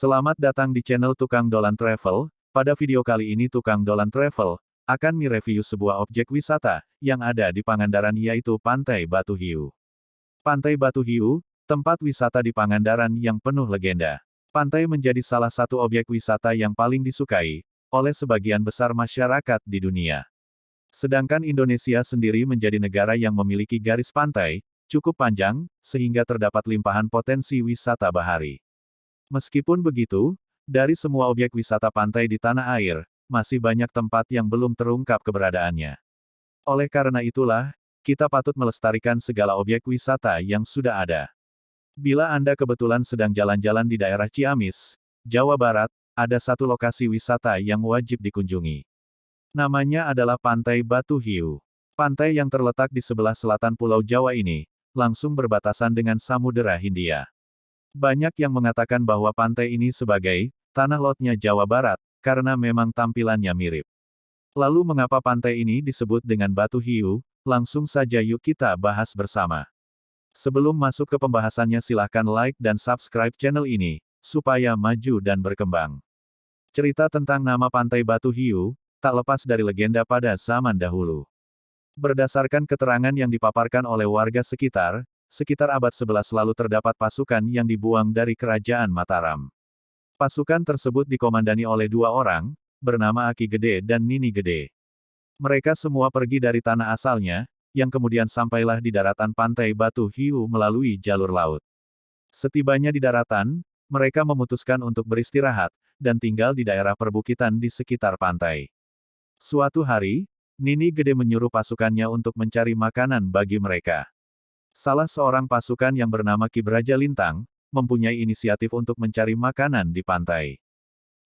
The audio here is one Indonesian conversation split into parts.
Selamat datang di channel Tukang Dolan Travel. Pada video kali ini Tukang Dolan Travel akan mereview sebuah objek wisata yang ada di Pangandaran yaitu Pantai Batu Hiu. Pantai Batu Hiu, tempat wisata di Pangandaran yang penuh legenda. Pantai menjadi salah satu objek wisata yang paling disukai oleh sebagian besar masyarakat di dunia. Sedangkan Indonesia sendiri menjadi negara yang memiliki garis pantai cukup panjang, sehingga terdapat limpahan potensi wisata bahari. Meskipun begitu, dari semua objek wisata pantai di tanah air, masih banyak tempat yang belum terungkap keberadaannya. Oleh karena itulah, kita patut melestarikan segala objek wisata yang sudah ada. Bila Anda kebetulan sedang jalan-jalan di daerah Ciamis, Jawa Barat, ada satu lokasi wisata yang wajib dikunjungi. Namanya adalah Pantai Batu Hiu. Pantai yang terletak di sebelah selatan Pulau Jawa ini, langsung berbatasan dengan Samudera Hindia. Banyak yang mengatakan bahwa pantai ini sebagai tanah lotnya Jawa Barat, karena memang tampilannya mirip. Lalu mengapa pantai ini disebut dengan Batu Hiu? Langsung saja yuk kita bahas bersama. Sebelum masuk ke pembahasannya silahkan like dan subscribe channel ini, supaya maju dan berkembang. Cerita tentang nama pantai Batu Hiu, tak lepas dari legenda pada zaman dahulu. Berdasarkan keterangan yang dipaparkan oleh warga sekitar, sekitar abad 11 lalu terdapat pasukan yang dibuang dari kerajaan Mataram. Pasukan tersebut dikomandani oleh dua orang, bernama Aki Gede dan Nini Gede. Mereka semua pergi dari tanah asalnya, yang kemudian sampailah di daratan pantai Batu Hiu melalui jalur laut. Setibanya di daratan, mereka memutuskan untuk beristirahat, dan tinggal di daerah perbukitan di sekitar pantai. Suatu hari, Nini Gede menyuruh pasukannya untuk mencari makanan bagi mereka. Salah seorang pasukan yang bernama Kibraja Lintang, mempunyai inisiatif untuk mencari makanan di pantai.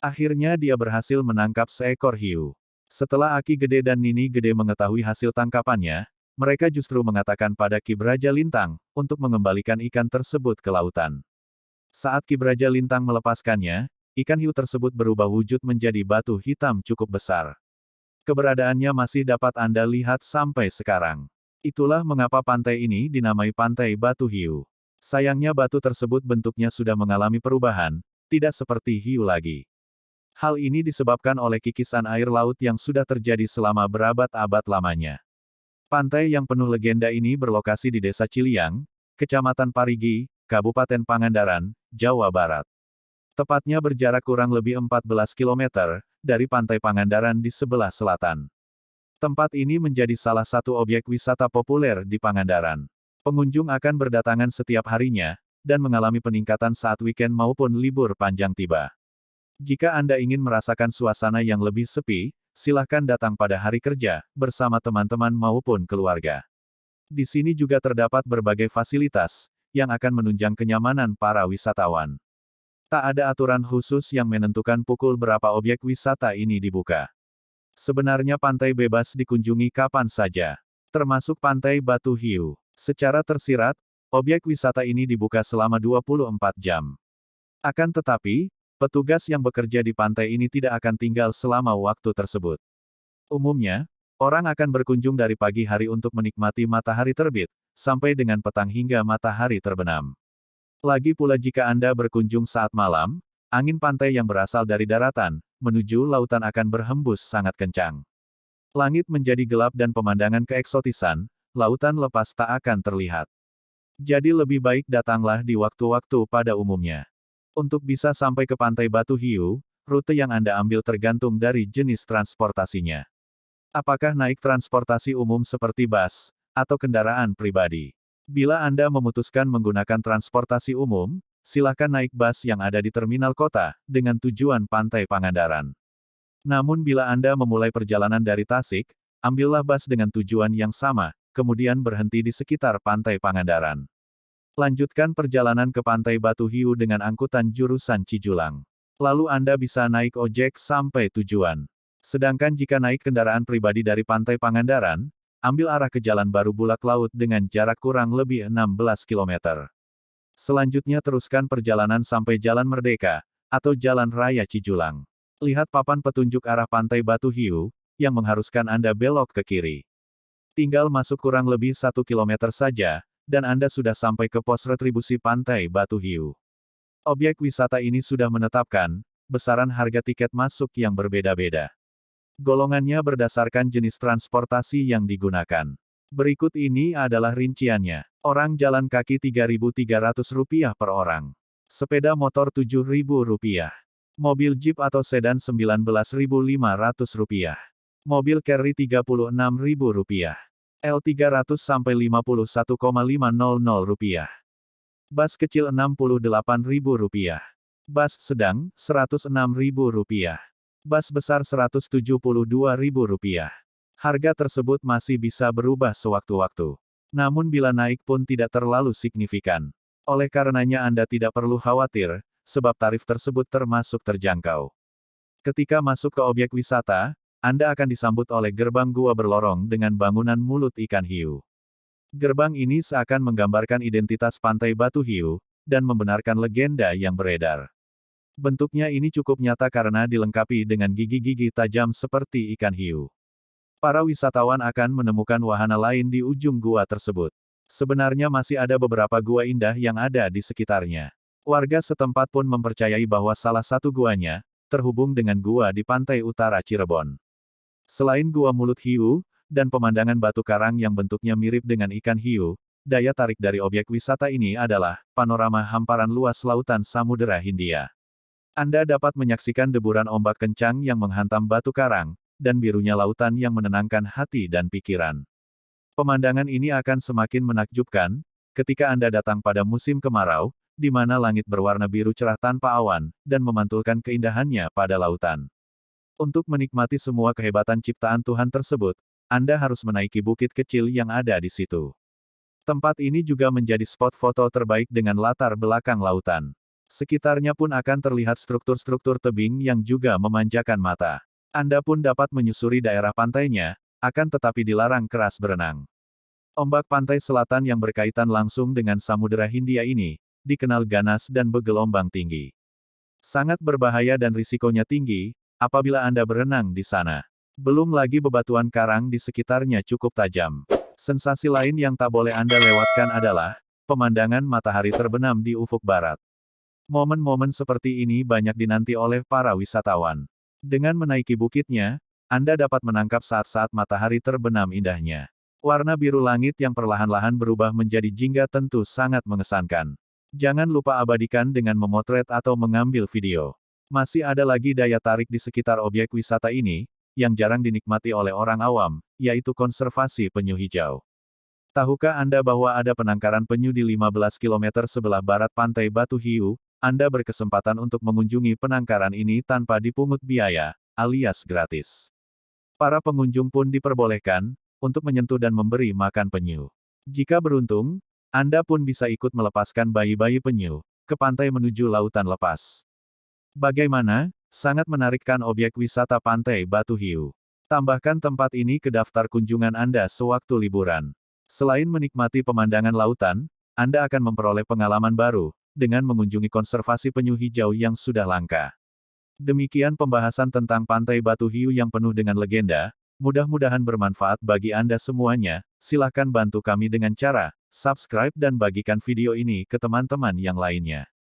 Akhirnya dia berhasil menangkap seekor hiu. Setelah Aki Gede dan Nini Gede mengetahui hasil tangkapannya, mereka justru mengatakan pada Kibraja Lintang, untuk mengembalikan ikan tersebut ke lautan. Saat Kibraja Lintang melepaskannya, ikan hiu tersebut berubah wujud menjadi batu hitam cukup besar. Keberadaannya masih dapat Anda lihat sampai sekarang. Itulah mengapa pantai ini dinamai Pantai Batu Hiu. Sayangnya batu tersebut bentuknya sudah mengalami perubahan, tidak seperti hiu lagi. Hal ini disebabkan oleh kikisan air laut yang sudah terjadi selama berabad-abad lamanya. Pantai yang penuh legenda ini berlokasi di Desa Ciliang, Kecamatan Parigi, Kabupaten Pangandaran, Jawa Barat. Tepatnya berjarak kurang lebih 14 km dari Pantai Pangandaran di sebelah selatan. Tempat ini menjadi salah satu objek wisata populer di Pangandaran. Pengunjung akan berdatangan setiap harinya, dan mengalami peningkatan saat weekend maupun libur panjang tiba. Jika Anda ingin merasakan suasana yang lebih sepi, silahkan datang pada hari kerja, bersama teman-teman maupun keluarga. Di sini juga terdapat berbagai fasilitas, yang akan menunjang kenyamanan para wisatawan. Tak ada aturan khusus yang menentukan pukul berapa objek wisata ini dibuka. Sebenarnya pantai bebas dikunjungi kapan saja. Termasuk pantai Batu Hiu. Secara tersirat, objek wisata ini dibuka selama 24 jam. Akan tetapi, petugas yang bekerja di pantai ini tidak akan tinggal selama waktu tersebut. Umumnya, orang akan berkunjung dari pagi hari untuk menikmati matahari terbit, sampai dengan petang hingga matahari terbenam. Lagi pula jika Anda berkunjung saat malam, angin pantai yang berasal dari daratan, menuju lautan akan berhembus sangat kencang. Langit menjadi gelap dan pemandangan keeksotisan, lautan lepas tak akan terlihat. Jadi lebih baik datanglah di waktu-waktu pada umumnya. Untuk bisa sampai ke pantai Batu Hiu, rute yang Anda ambil tergantung dari jenis transportasinya. Apakah naik transportasi umum seperti bus, atau kendaraan pribadi? Bila Anda memutuskan menggunakan transportasi umum, silakan naik bus yang ada di terminal kota, dengan tujuan Pantai Pangandaran. Namun bila Anda memulai perjalanan dari Tasik, ambillah bus dengan tujuan yang sama, kemudian berhenti di sekitar Pantai Pangandaran. Lanjutkan perjalanan ke Pantai Batu Hiu dengan angkutan jurusan Cijulang. Lalu Anda bisa naik ojek sampai tujuan. Sedangkan jika naik kendaraan pribadi dari Pantai Pangandaran, ambil arah ke Jalan Baru Bulak Laut dengan jarak kurang lebih 16 km. Selanjutnya teruskan perjalanan sampai Jalan Merdeka, atau Jalan Raya Cijulang. Lihat papan petunjuk arah pantai Batu Hiu, yang mengharuskan Anda belok ke kiri. Tinggal masuk kurang lebih satu kilometer saja, dan Anda sudah sampai ke pos retribusi pantai Batu Hiu. Objek wisata ini sudah menetapkan besaran harga tiket masuk yang berbeda-beda. Golongannya berdasarkan jenis transportasi yang digunakan. Berikut ini adalah rinciannya. Orang jalan kaki Rp3.300 per orang. Sepeda motor Rp7.000. Mobil Jeep atau sedan Rp19.500. Mobil carry Rp36.000. L300 sampai Rp51,500. Bas kecil Rp68.000. Bas sedang Rp106.000. Bas besar Rp172.000. Harga tersebut masih bisa berubah sewaktu-waktu. Namun bila naik pun tidak terlalu signifikan. Oleh karenanya Anda tidak perlu khawatir, sebab tarif tersebut termasuk terjangkau. Ketika masuk ke objek wisata, anda akan disambut oleh gerbang gua berlorong dengan bangunan mulut ikan hiu. Gerbang ini seakan menggambarkan identitas pantai Batu Hiu, dan membenarkan legenda yang beredar. Bentuknya ini cukup nyata karena dilengkapi dengan gigi-gigi tajam seperti ikan hiu. Para wisatawan akan menemukan wahana lain di ujung gua tersebut. Sebenarnya masih ada beberapa gua indah yang ada di sekitarnya. Warga setempat pun mempercayai bahwa salah satu guanya, terhubung dengan gua di pantai utara Cirebon. Selain gua mulut hiu, dan pemandangan batu karang yang bentuknya mirip dengan ikan hiu, daya tarik dari objek wisata ini adalah panorama hamparan luas lautan Samudera Hindia. Anda dapat menyaksikan deburan ombak kencang yang menghantam batu karang, dan birunya lautan yang menenangkan hati dan pikiran. Pemandangan ini akan semakin menakjubkan, ketika Anda datang pada musim kemarau, di mana langit berwarna biru cerah tanpa awan, dan memantulkan keindahannya pada lautan. Untuk menikmati semua kehebatan ciptaan Tuhan tersebut, Anda harus menaiki bukit kecil yang ada di situ. Tempat ini juga menjadi spot foto terbaik dengan latar belakang lautan. Sekitarnya pun akan terlihat struktur-struktur tebing yang juga memanjakan mata. Anda pun dapat menyusuri daerah pantainya, akan tetapi dilarang keras berenang. Ombak pantai selatan yang berkaitan langsung dengan Samudera Hindia ini, dikenal ganas dan bergelombang tinggi. Sangat berbahaya dan risikonya tinggi, apabila Anda berenang di sana. Belum lagi bebatuan karang di sekitarnya cukup tajam. Sensasi lain yang tak boleh Anda lewatkan adalah pemandangan matahari terbenam di ufuk barat. Momen-momen seperti ini banyak dinanti oleh para wisatawan. Dengan menaiki bukitnya, Anda dapat menangkap saat-saat matahari terbenam indahnya. Warna biru langit yang perlahan-lahan berubah menjadi jingga tentu sangat mengesankan. Jangan lupa abadikan dengan memotret atau mengambil video. Masih ada lagi daya tarik di sekitar objek wisata ini, yang jarang dinikmati oleh orang awam, yaitu konservasi penyu hijau. Tahukah Anda bahwa ada penangkaran penyu di 15 km sebelah barat pantai Batu Hiu? Anda berkesempatan untuk mengunjungi penangkaran ini tanpa dipungut biaya, alias gratis. Para pengunjung pun diperbolehkan untuk menyentuh dan memberi makan penyu. Jika beruntung, Anda pun bisa ikut melepaskan bayi-bayi penyu ke pantai menuju lautan lepas. Bagaimana? Sangat menarikkan objek wisata pantai Batu Hiu. Tambahkan tempat ini ke daftar kunjungan Anda sewaktu liburan. Selain menikmati pemandangan lautan, Anda akan memperoleh pengalaman baru, dengan mengunjungi konservasi penyu hijau yang sudah langka. Demikian pembahasan tentang Pantai Batu Hiu yang penuh dengan legenda, mudah-mudahan bermanfaat bagi Anda semuanya, silahkan bantu kami dengan cara, subscribe dan bagikan video ini ke teman-teman yang lainnya.